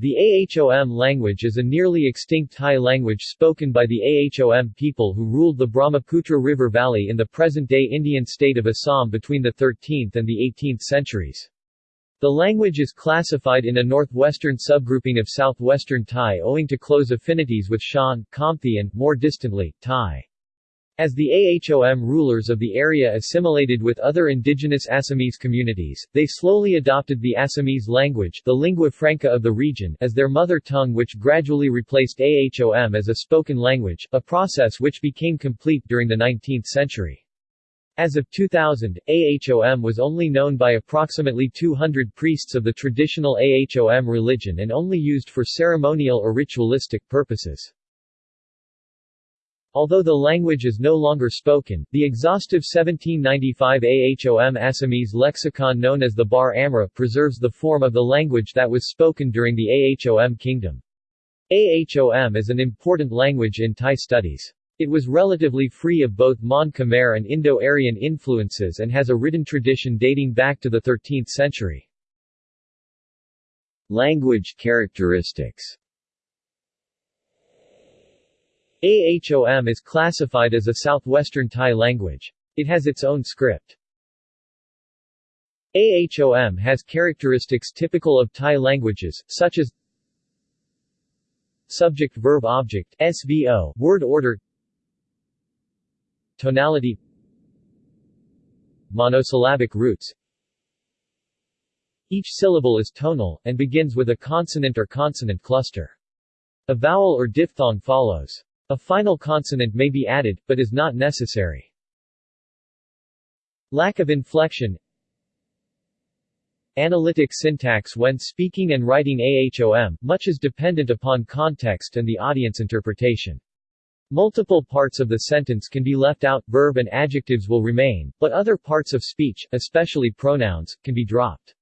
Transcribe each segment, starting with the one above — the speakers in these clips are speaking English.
The Ahom language is a nearly extinct Tai language spoken by the Ahom people who ruled the Brahmaputra River Valley in the present-day Indian state of Assam between the 13th and the 18th centuries. The language is classified in a northwestern subgrouping of southwestern Tai owing to close affinities with Shan, Khamti and, more distantly, Thai. As the Ahom rulers of the area assimilated with other indigenous Assamese communities, they slowly adopted the Assamese language the lingua franca of the region as their mother tongue which gradually replaced Ahom as a spoken language, a process which became complete during the 19th century. As of 2000, Ahom was only known by approximately 200 priests of the traditional Ahom religion and only used for ceremonial or ritualistic purposes. Although the language is no longer spoken, the exhaustive 1795 Ahom Assamese lexicon known as the Bar Amra preserves the form of the language that was spoken during the Ahom kingdom. Ahom is an important language in Tai studies. It was relatively free of both Mon Khmer and Indo-Aryan influences and has a written tradition dating back to the 13th century. Language characteristics Ahom is classified as a southwestern Tai language. It has its own script. Ahom has characteristics typical of Tai languages, such as Subject-verb-object SVO, word order Tonality Monosyllabic roots Each syllable is tonal, and begins with a consonant or consonant cluster. A vowel or diphthong follows. A final consonant may be added, but is not necessary. Lack of inflection Analytic syntax When speaking and writing AHOM, much is dependent upon context and the audience interpretation. Multiple parts of the sentence can be left out, verb and adjectives will remain, but other parts of speech, especially pronouns, can be dropped.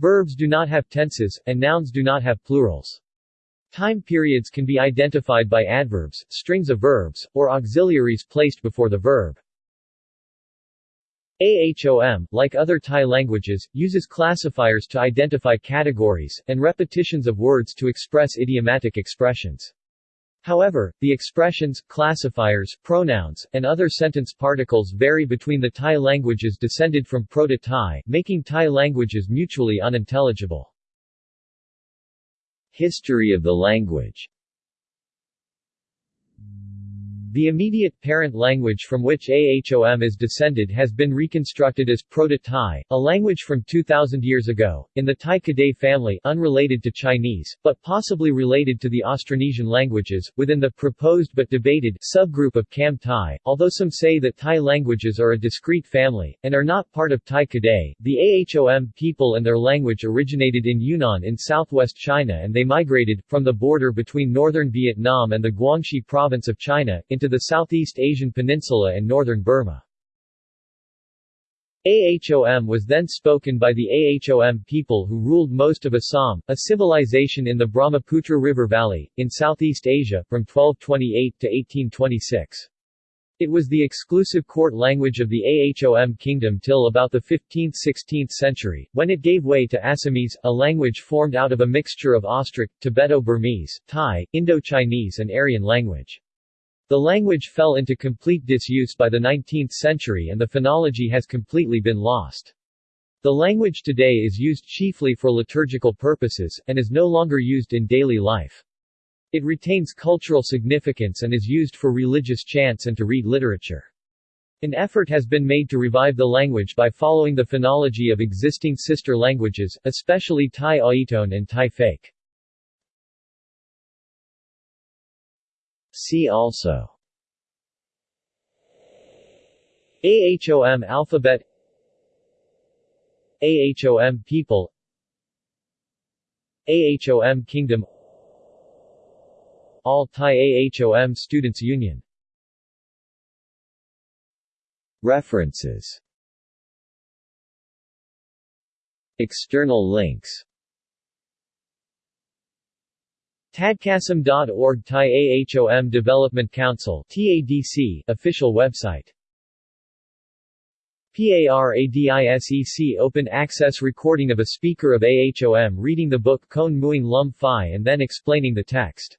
Verbs do not have tenses, and nouns do not have plurals. Time periods can be identified by adverbs, strings of verbs, or auxiliaries placed before the verb. AHOM, like other Tai languages, uses classifiers to identify categories, and repetitions of words to express idiomatic expressions. However, the expressions, classifiers, pronouns, and other sentence particles vary between the Tai languages descended from Proto-Tai, making Tai languages mutually unintelligible. History of the language the immediate parent language from which Ahom is descended has been reconstructed as Proto-Tai, a language from 2000 years ago, in the Tai Kadai family unrelated to Chinese, but possibly related to the Austronesian languages, within the proposed but debated subgroup of Kam Tai. Although some say that Tai languages are a discrete family, and are not part of Tai Kadai, the Ahom people and their language originated in Yunnan in southwest China and they migrated, from the border between northern Vietnam and the Guangxi province of China, into the Southeast Asian peninsula and northern Burma. Ahom was then spoken by the Ahom people who ruled most of Assam, a civilization in the Brahmaputra River Valley, in Southeast Asia, from 1228 to 1826. It was the exclusive court language of the Ahom kingdom till about the 15th–16th century, when it gave way to Assamese, a language formed out of a mixture of Austric, Tibeto-Burmese, Thai, Indo-Chinese and Aryan language. The language fell into complete disuse by the 19th century and the phonology has completely been lost. The language today is used chiefly for liturgical purposes, and is no longer used in daily life. It retains cultural significance and is used for religious chants and to read literature. An effort has been made to revive the language by following the phonology of existing sister languages, especially Tai Aiton and Tai Phake. See also. AHOM alphabet. AHOM people. AHOM Kingdom. All Tai AHOM Students Union. References. External links Tadkasam.org Tai AHOM Development Council TADC official website PARADISEC open access recording of a speaker of AHOM reading the book Kon Muing Lum Phi and then explaining the text.